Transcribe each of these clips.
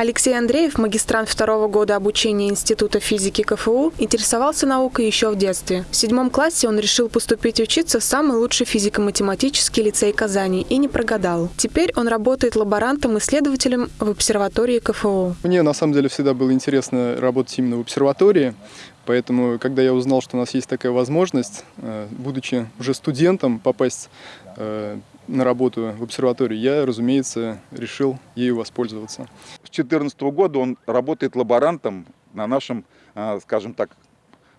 Алексей Андреев, магистрант второго года обучения Института физики КФУ, интересовался наукой еще в детстве. В седьмом классе он решил поступить учиться в самый лучший физико-математический лицей Казани и не прогадал. Теперь он работает лаборантом-исследователем в обсерватории КФУ. Мне на самом деле всегда было интересно работать именно в обсерватории. Поэтому, когда я узнал, что у нас есть такая возможность, э, будучи уже студентом, попасть э, на работу в обсерваторию, я, разумеется, решил ею воспользоваться. С 2014 года он работает лаборантом на нашем, а, скажем так,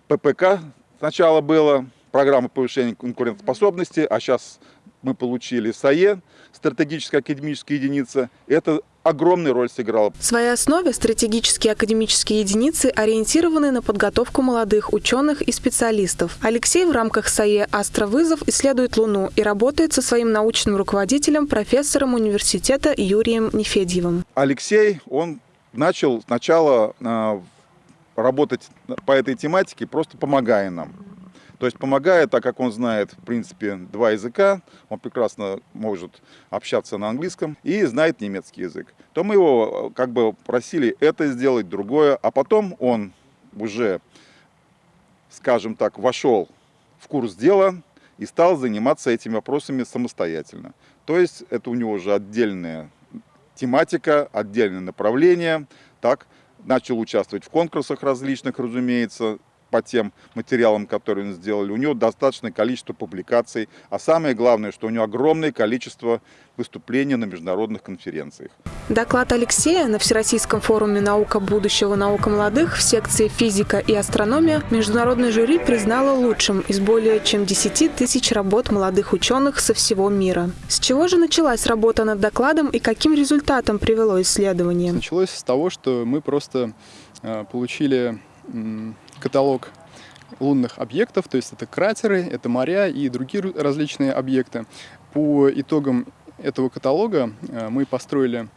ППК. Сначала была программа повышения конкурентоспособности, а сейчас мы получили САЕ, стратегическая академическая единица. Это огромную роль сыграла. В своей основе стратегические академические единицы ориентированы на подготовку молодых ученых и специалистов. Алексей в рамках САЕ «Астровызов» исследует Луну и работает со своим научным руководителем, профессором университета Юрием Нефедьевым. Алексей, он начал сначала э, работать по этой тематике, просто помогая нам. То есть помогает, так как он знает, в принципе, два языка, он прекрасно может общаться на английском и знает немецкий язык. То мы его как бы просили это сделать, другое, а потом он уже, скажем так, вошел в курс дела и стал заниматься этими вопросами самостоятельно. То есть это у него уже отдельная тематика, отдельное направление, так, начал участвовать в конкурсах различных, разумеется, по тем материалам, которые он сделали. У него достаточное количество публикаций, а самое главное, что у него огромное количество выступлений на международных конференциях. Доклад Алексея на Всероссийском форуме «Наука будущего. Наука молодых» в секции «Физика и астрономия» международное жюри признало лучшим из более чем 10 тысяч работ молодых ученых со всего мира. С чего же началась работа над докладом и каким результатом привело исследование? Началось с того, что мы просто э, получили каталог лунных объектов, то есть это кратеры, это моря и другие различные объекты. По итогам этого каталога э, мы построили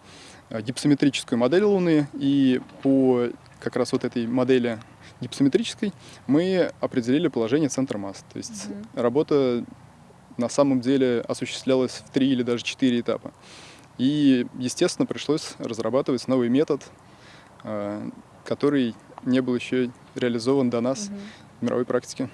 э, гипсометрическую модель Луны, и по как раз вот этой модели гипсометрической мы определили положение центра масс. То есть угу. работа на самом деле осуществлялась в три или даже четыре этапа. И, естественно, пришлось разрабатывать новый метод, э, который не был еще реализован до нас угу. в мировой практике.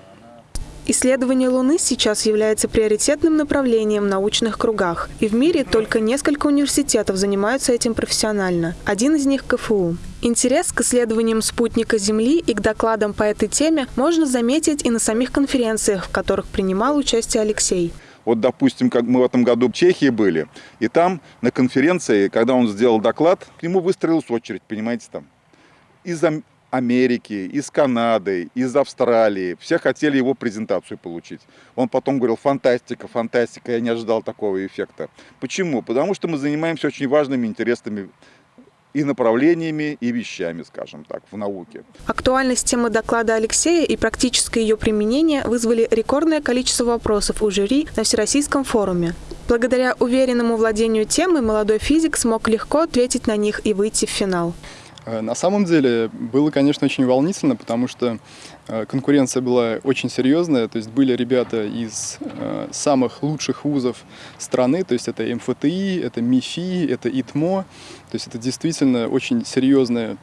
Исследование Луны сейчас является приоритетным направлением в научных кругах. И в мире только несколько университетов занимаются этим профессионально. Один из них – КФУ. Интерес к исследованиям спутника Земли и к докладам по этой теме можно заметить и на самих конференциях, в которых принимал участие Алексей. Вот, допустим, как мы в этом году в Чехии были, и там на конференции, когда он сделал доклад, к нему выстроилась очередь, понимаете, там. Из Америки, из Канады, из Австралии. Все хотели его презентацию получить. Он потом говорил, фантастика, фантастика, я не ожидал такого эффекта. Почему? Потому что мы занимаемся очень важными, интересными и направлениями, и вещами, скажем так, в науке. Актуальность темы доклада Алексея и практическое ее применение вызвали рекордное количество вопросов у жюри на Всероссийском форуме. Благодаря уверенному владению темой молодой физик смог легко ответить на них и выйти в финал. Э, на самом деле было, конечно, очень волнительно, потому что э, конкуренция была очень серьезная, то есть были ребята из э, самых лучших вузов страны, то есть это МФТИ, это МИФИ, это ИТМО, то есть это действительно очень серьезная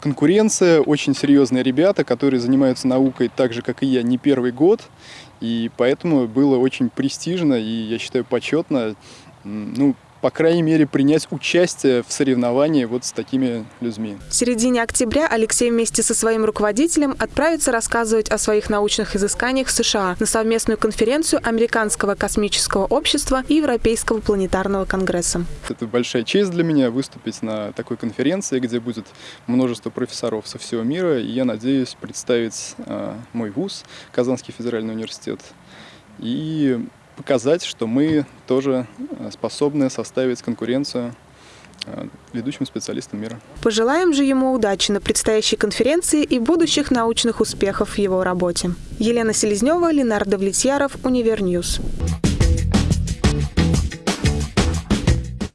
конкуренция, очень серьезные ребята, которые занимаются наукой так же, как и я, не первый год, и поэтому было очень престижно и, я считаю, почетно ну, по крайней мере, принять участие в соревновании вот с такими людьми. В середине октября Алексей вместе со своим руководителем отправится рассказывать о своих научных изысканиях в США на совместную конференцию Американского космического общества и Европейского планетарного конгресса. Это большая честь для меня выступить на такой конференции, где будет множество профессоров со всего мира, и я надеюсь представить э, мой вуз, Казанский федеральный университет, и показать, что мы тоже э, способны составить конкуренцию э, ведущим специалистам мира. Пожелаем же ему удачи на предстоящей конференции и будущих научных успехов в его работе. Елена Селезнева, Ленар Давлетьяров, Univer News.